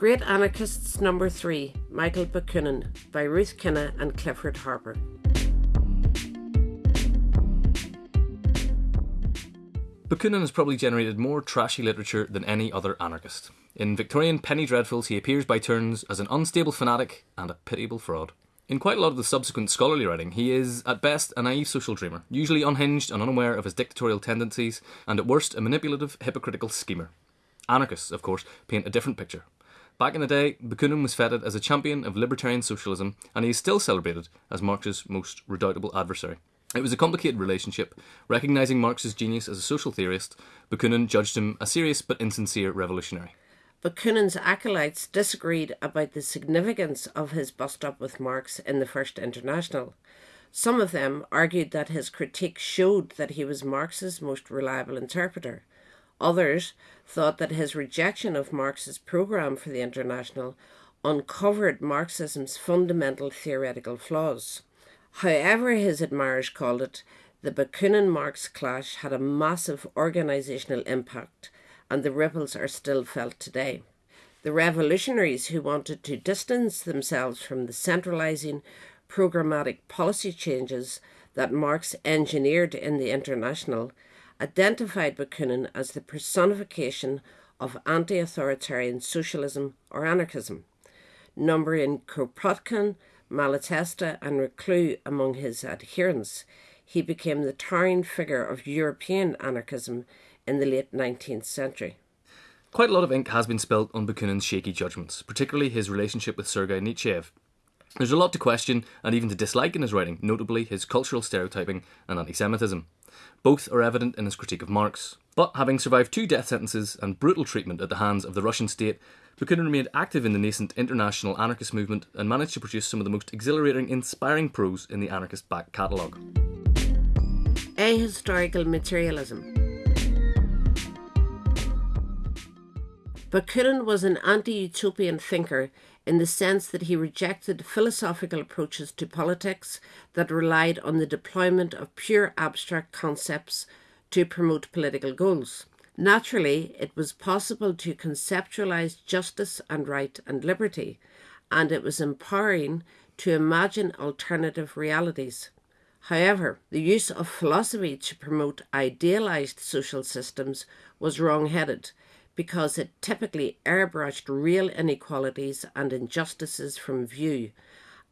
Great Anarchists Number 3 Michael Bakunin by Ruth Kinna and Clifford Harper. Bakunin has probably generated more trashy literature than any other anarchist. In Victorian penny dreadfuls, he appears by turns as an unstable fanatic and a pitiable fraud. In quite a lot of the subsequent scholarly writing, he is, at best, a naive social dreamer, usually unhinged and unaware of his dictatorial tendencies, and at worst, a manipulative, hypocritical schemer. Anarchists, of course, paint a different picture. Back in the day, Bakunin was feted as a champion of libertarian socialism, and he is still celebrated as Marx's most redoubtable adversary. It was a complicated relationship. Recognising Marx's genius as a social theorist, Bakunin judged him a serious but insincere revolutionary. Bakunin's acolytes disagreed about the significance of his bust up with Marx in the First International. Some of them argued that his critique showed that he was Marx's most reliable interpreter. Others thought that his rejection of Marx's programme for the International uncovered Marxism's fundamental theoretical flaws. However, his admirers called it, the Bakunin Marx clash had a massive organisational impact and the ripples are still felt today. The revolutionaries who wanted to distance themselves from the centralising programmatic policy changes that Marx engineered in the International identified Bakunin as the personification of anti authoritarian socialism or anarchism. Numbering Kropotkin, Malatesta, and Reclus among his adherents, he became the towering figure of European anarchism in the late 19th century. Quite a lot of ink has been spilt on Bakunin's shaky judgments, particularly his relationship with Sergei Nechayev. There's a lot to question and even to dislike in his writing, notably his cultural stereotyping and anti Semitism. Both are evident in his critique of Marx. But having survived two death sentences and brutal treatment at the hands of the Russian state, Bakunin remained active in the nascent international anarchist movement and managed to produce some of the most exhilarating, inspiring prose in the anarchist back catalogue. Ahistorical materialism. Bakunin was an anti utopian thinker in the sense that he rejected philosophical approaches to politics that relied on the deployment of pure abstract concepts to promote political goals. Naturally, it was possible to conceptualize justice and right and liberty, and it was empowering to imagine alternative realities. However, the use of philosophy to promote idealized social systems was wrong headed because it typically airbrushed real inequalities and injustices from view,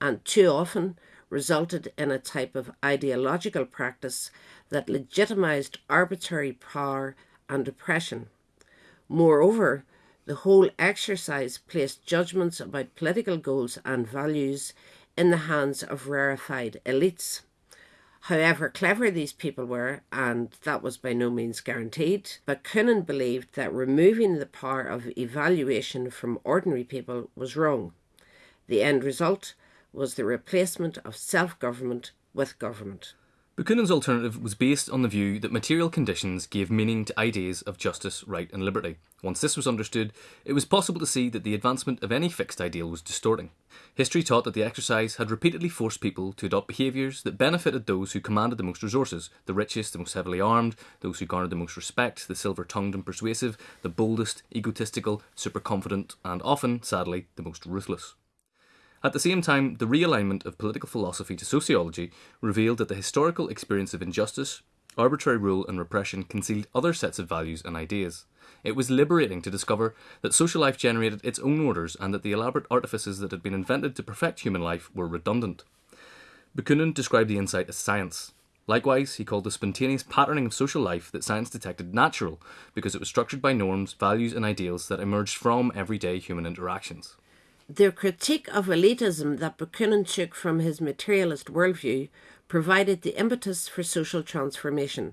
and too often resulted in a type of ideological practice that legitimized arbitrary power and oppression. Moreover, the whole exercise placed judgments about political goals and values in the hands of rarefied elites. However clever these people were, and that was by no means guaranteed, Bakunin believed that removing the power of evaluation from ordinary people was wrong. The end result was the replacement of self government with government. Bakunin's alternative was based on the view that material conditions gave meaning to ideas of justice, right, and liberty. Once this was understood, it was possible to see that the advancement of any fixed ideal was distorting. History taught that the exercise had repeatedly forced people to adopt behaviours that benefited those who commanded the most resources the richest, the most heavily armed, those who garnered the most respect, the silver tongued and persuasive, the boldest, egotistical, super confident, and often, sadly, the most ruthless. At the same time, the realignment of political philosophy to sociology revealed that the historical experience of injustice, arbitrary rule, and repression concealed other sets of values and ideas. It was liberating to discover that social life generated its own orders and that the elaborate artifices that had been invented to perfect human life were redundant. Bakunin described the insight as science. Likewise, he called the spontaneous patterning of social life that science detected natural because it was structured by norms, values, and ideals that emerged from everyday human interactions. The critique of elitism that Bakunin took from his materialist worldview provided the impetus for social transformation.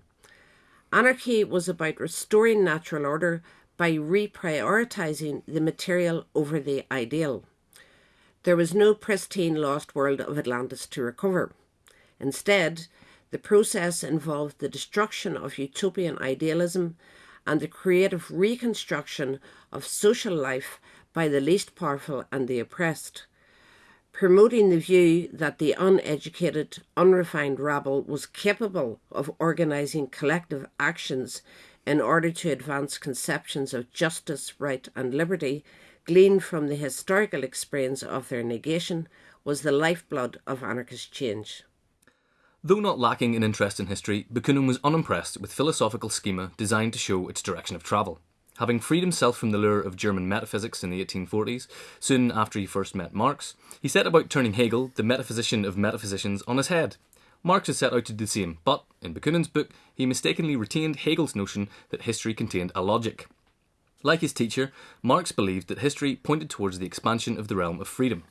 Anarchy was about restoring natural order by reprioritizing the material over the ideal. There was no pristine lost world of Atlantis to recover. Instead, the process involved the destruction of utopian idealism and the creative reconstruction of social life by the least powerful and the oppressed, promoting the view that the uneducated, unrefined rabble was capable of organising collective actions in order to advance conceptions of justice, right, and liberty gleaned from the historical experience of their negation, was the lifeblood of anarchist change. Though not lacking in interest in history, Bakunin was unimpressed with philosophical schema designed to show its direction of travel. Having freed himself from the lure of German metaphysics in the 1840s, soon after he first met Marx, he set about turning Hegel, the metaphysician of metaphysicians, on his head. Marx had set out to do the same, but in Bakunin's book, he mistakenly retained Hegel's notion that history contained a logic. Like his teacher, Marx believed that history pointed towards the expansion of the realm of freedom.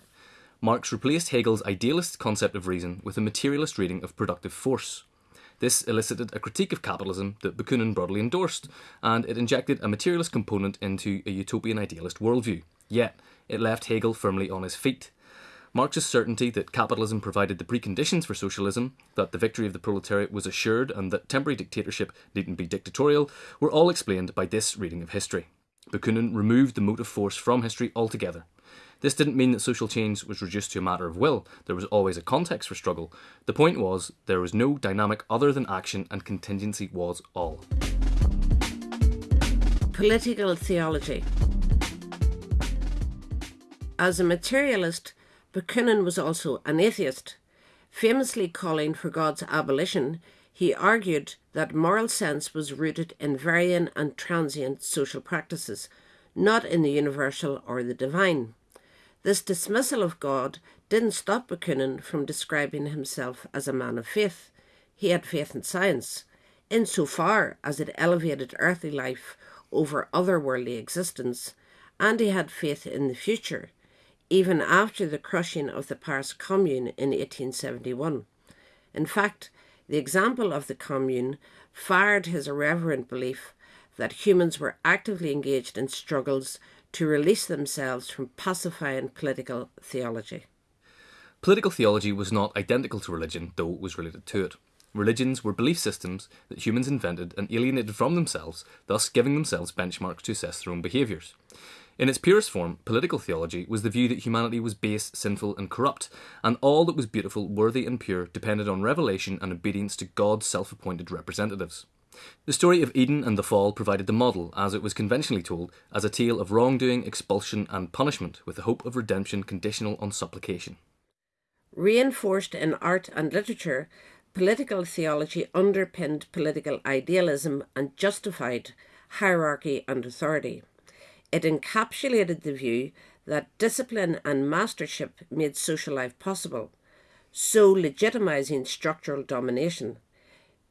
Marx replaced Hegel's idealist concept of reason with a materialist reading of productive force. This elicited a critique of capitalism that Bakunin broadly endorsed, and it injected a materialist component into a utopian idealist worldview. Yet, it left Hegel firmly on his feet. Marx's certainty that capitalism provided the preconditions for socialism, that the victory of the proletariat was assured, and that temporary dictatorship needn't be dictatorial were all explained by this reading of history. Bakunin removed the motive force from history altogether. This didn't mean that social change was reduced to a matter of will. There was always a context for struggle. The point was there was no dynamic other than action, and contingency was all. Political theology. As a materialist, Bakunin was also an atheist. Famously calling for God's abolition, he argued that moral sense was rooted in varying and transient social practices, not in the universal or the divine. This dismissal of God didn't stop Bakunin from describing himself as a man of faith. He had faith in science, insofar as it elevated earthly life over otherworldly existence, and he had faith in the future, even after the crushing of the Paris Commune in 1871. In fact, the example of the Commune fired his irreverent belief that humans were actively engaged in struggles to release themselves from pacifying political theology. Political theology was not identical to religion, though it was related to it. Religions were belief systems that humans invented and alienated from themselves, thus giving themselves benchmarks to assess their own behaviours. In its purest form, political theology was the view that humanity was base, sinful, and corrupt, and all that was beautiful, worthy, and pure depended on revelation and obedience to God's self appointed representatives. The story of Eden and the fall provided the model, as it was conventionally told, as a tale of wrongdoing, expulsion, and punishment, with the hope of redemption conditional on supplication. Reinforced in art and literature, political theology underpinned political idealism and justified hierarchy and authority. It encapsulated the view that discipline and mastership made social life possible, so legitimizing structural domination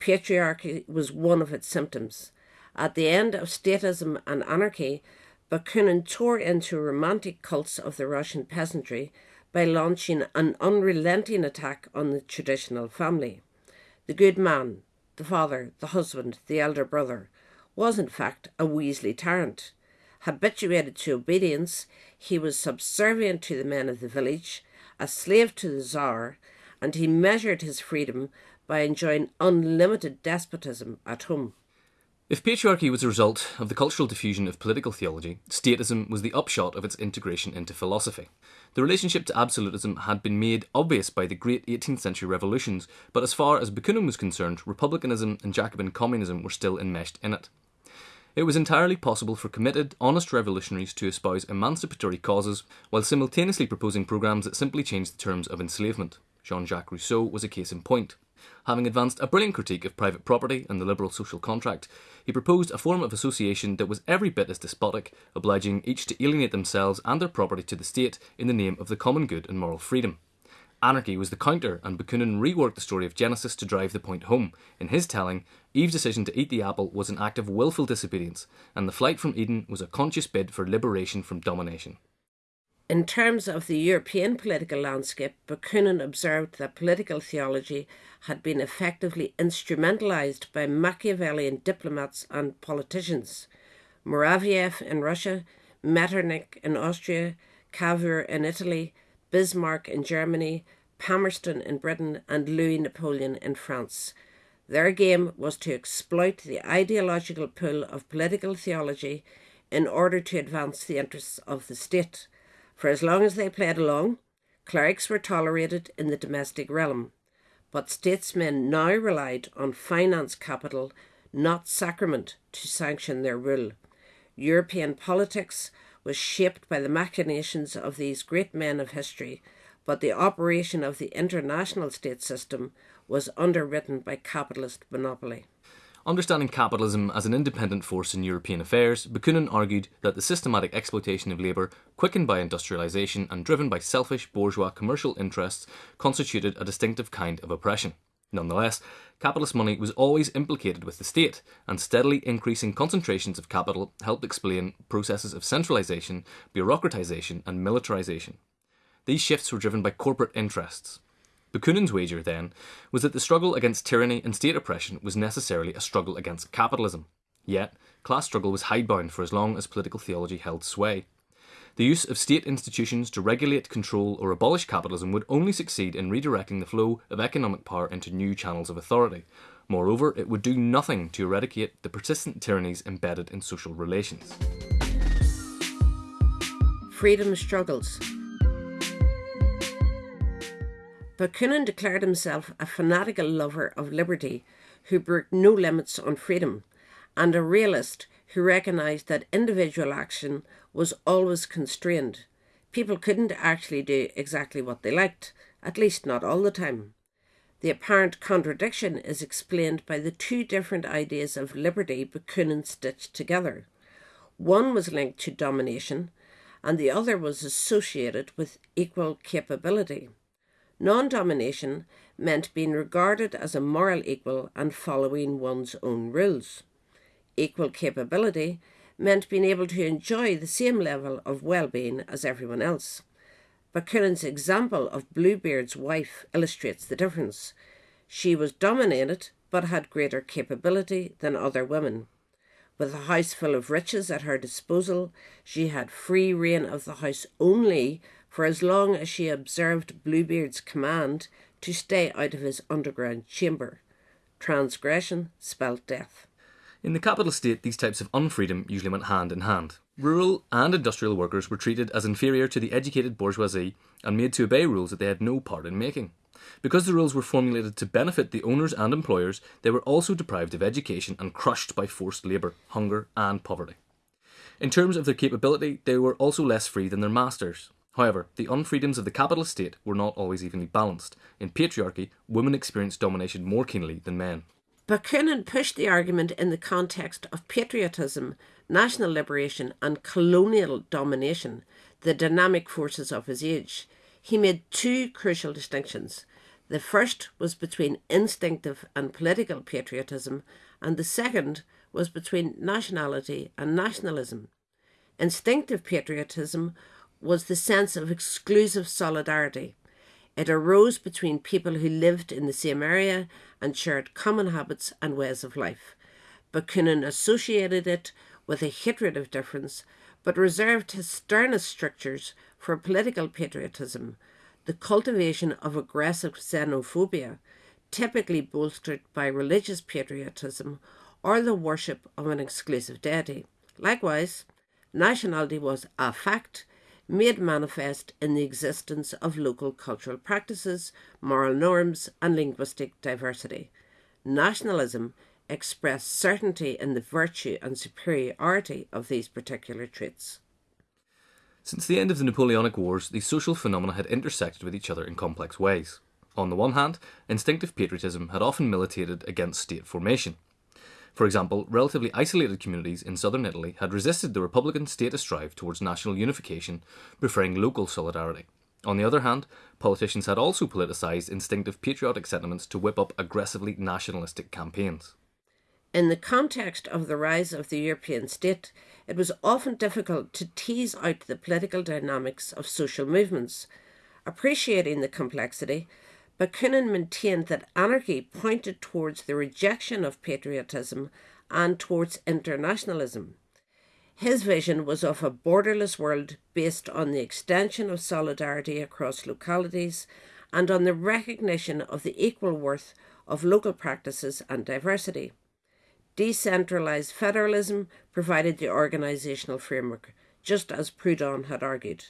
patriarchy was one of its symptoms. At the end of statism and anarchy, Bakunin tore into romantic cults of the Russian peasantry by launching an unrelenting attack on the traditional family. The good man, the father, the husband, the elder brother, was in fact a Weasley tyrant. Habituated to obedience, he was subservient to the men of the village, a slave to the Tsar, and he measured his freedom by enjoying unlimited despotism at home. If patriarchy was a result of the cultural diffusion of political theology, statism was the upshot of its integration into philosophy. The relationship to absolutism had been made obvious by the great 18th century revolutions, but as far as Bakunin was concerned, republicanism and Jacobin communism were still enmeshed in it. It was entirely possible for committed, honest revolutionaries to espouse emancipatory causes while simultaneously proposing programs that simply changed the terms of enslavement. Jean Jacques Rousseau was a case in point. Having advanced a brilliant critique of private property and the liberal social contract, he proposed a form of association that was every bit as despotic, obliging each to alienate themselves and their property to the state in the name of the common good and moral freedom. Anarchy was the counter, and Bakunin reworked the story of Genesis to drive the point home. In his telling, Eve's decision to eat the apple was an act of willful disobedience, and the flight from Eden was a conscious bid for liberation from domination. In terms of the European political landscape, Bakunin observed that political theology had been effectively instrumentalized by Machiavellian diplomats and politicians. Muraviev in Russia, Metternich in Austria, Cavour in Italy, Bismarck in Germany, Palmerston in Britain, and Louis Napoleon in France. Their game was to exploit the ideological pull of political theology in order to advance the interests of the state. For as long as they played along, clerics were tolerated in the domestic realm, but statesmen now relied on finance capital, not sacrament, to sanction their rule. European politics was shaped by the machinations of these great men of history, but the operation of the international state system was underwritten by capitalist monopoly. Understanding capitalism as an independent force in European affairs, Bakunin argued that the systematic exploitation of labour, quickened by industrialisation and driven by selfish bourgeois commercial interests, constituted a distinctive kind of oppression. Nonetheless, capitalist money was always implicated with the state, and steadily increasing concentrations of capital helped explain processes of centralisation, bureaucratisation, and militarisation. These shifts were driven by corporate interests. Bakunin's wager, then, was that the struggle against tyranny and state oppression was necessarily a struggle against capitalism. Yet, class struggle was hidebound for as long as political theology held sway. The use of state institutions to regulate, control, or abolish capitalism would only succeed in redirecting the flow of economic power into new channels of authority. Moreover, it would do nothing to eradicate the persistent tyrannies embedded in social relations. Freedom struggles. Bakunin declared himself a fanatical lover of liberty who broke no limits on freedom, and a realist who recognised that individual action was always constrained. People couldn't actually do exactly what they liked, at least not all the time. The apparent contradiction is explained by the two different ideas of liberty Bakunin stitched together. One was linked to domination, and the other was associated with equal capability. Non domination meant being regarded as a moral equal and following one's own rules. Equal capability meant being able to enjoy the same level of well being as everyone else. Bakunin's example of Bluebeard's wife illustrates the difference. She was dominated but had greater capability than other women. With a house full of riches at her disposal, she had free rein of the house only for as long as she observed Bluebeard's command to stay out of his underground chamber. Transgression spelt death. In the capital state, these types of unfreedom usually went hand in hand. Rural and industrial workers were treated as inferior to the educated bourgeoisie and made to obey rules that they had no part in making. Because the rules were formulated to benefit the owners and employers, they were also deprived of education and crushed by forced labour, hunger, and poverty. In terms of their capability, they were also less free than their masters. However, the unfreedoms of the capitalist state were not always evenly balanced. In patriarchy, women experienced domination more keenly than men. Bakunin pushed the argument in the context of patriotism, national liberation, and colonial domination, the dynamic forces of his age. He made two crucial distinctions. The first was between instinctive and political patriotism, and the second was between nationality and nationalism. Instinctive patriotism was the sense of exclusive solidarity. It arose between people who lived in the same area and shared common habits and ways of life. Bakunin associated it with a hatred of difference, but reserved his sternest strictures for political patriotism, the cultivation of aggressive xenophobia, typically bolstered by religious patriotism or the worship of an exclusive deity. Likewise, nationality was a fact made manifest in the existence of local cultural practices, moral norms, and linguistic diversity. Nationalism expressed certainty in the virtue and superiority of these particular traits. Since the end of the Napoleonic Wars, these social phenomena had intersected with each other in complex ways. On the one hand, instinctive patriotism had often militated against state formation. For example, relatively isolated communities in southern Italy had resisted the Republican statist drive towards national unification, preferring local solidarity. On the other hand, politicians had also politicised instinctive patriotic sentiments to whip up aggressively nationalistic campaigns. In the context of the rise of the European state, it was often difficult to tease out the political dynamics of social movements. Appreciating the complexity, Bakunin maintained that anarchy pointed towards the rejection of patriotism and towards internationalism. His vision was of a borderless world based on the extension of solidarity across localities and on the recognition of the equal worth of local practices and diversity. Decentralised federalism provided the organisational framework, just as Proudhon had argued.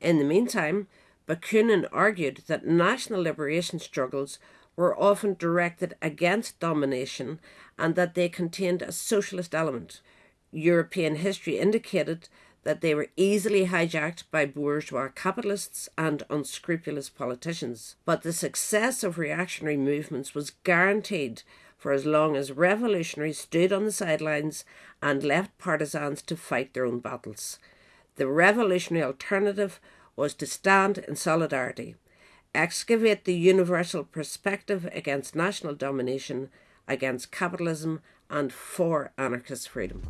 In the meantime, Bakunin argued that national liberation struggles were often directed against domination and that they contained a socialist element. European history indicated that they were easily hijacked by bourgeois capitalists and unscrupulous politicians. But the success of reactionary movements was guaranteed for as long as revolutionaries stood on the sidelines and left partisans to fight their own battles. The revolutionary alternative was to stand in solidarity, excavate the universal perspective against national domination, against capitalism, and for anarchist freedom.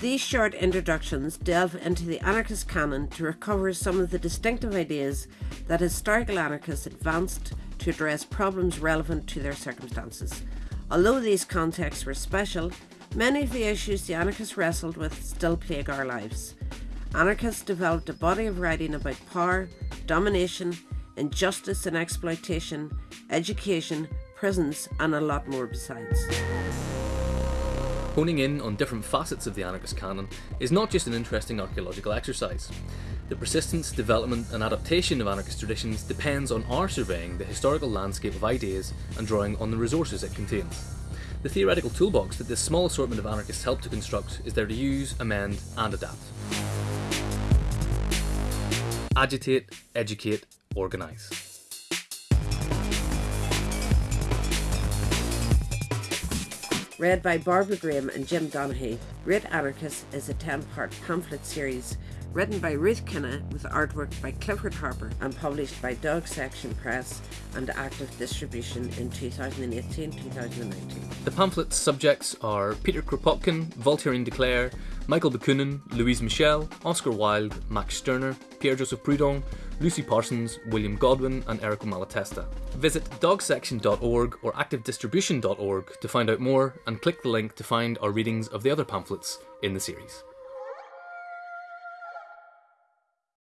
These short introductions delve into the anarchist canon to recover some of the distinctive ideas that historical anarchists advanced to address problems relevant to their circumstances. Although these contexts were special, many of the issues the anarchists wrestled with still plague our lives. Anarchists developed a body of writing about power, domination, injustice and exploitation, education, prisons, and a lot more besides. Honing in on different facets of the anarchist canon is not just an interesting archaeological exercise. The persistence, development, and adaptation of anarchist traditions depends on our surveying the historical landscape of ideas and drawing on the resources it contains. The theoretical toolbox that this small assortment of anarchists help to construct is there to use, amend, and adapt. Agitate, educate, organise. Read by Barbara Graham and Jim Donaghy, Great Anarchist is a 10 part pamphlet series written by Ruth Kinna with artwork by Clifford Harper and published by Dog Section Press and Active Distribution in 2018 2019. The pamphlet's subjects are Peter Kropotkin, Voltairine de Cleyre, Michael Bakunin, Louise Michel, Oscar Wilde, Max Stirner, Pierre Joseph Proudhon, Lucy Parsons, William Godwin, and Errico Malatesta. Visit dogsection.org or activedistribution.org to find out more and click the link to find our readings of the other pamphlets in the series.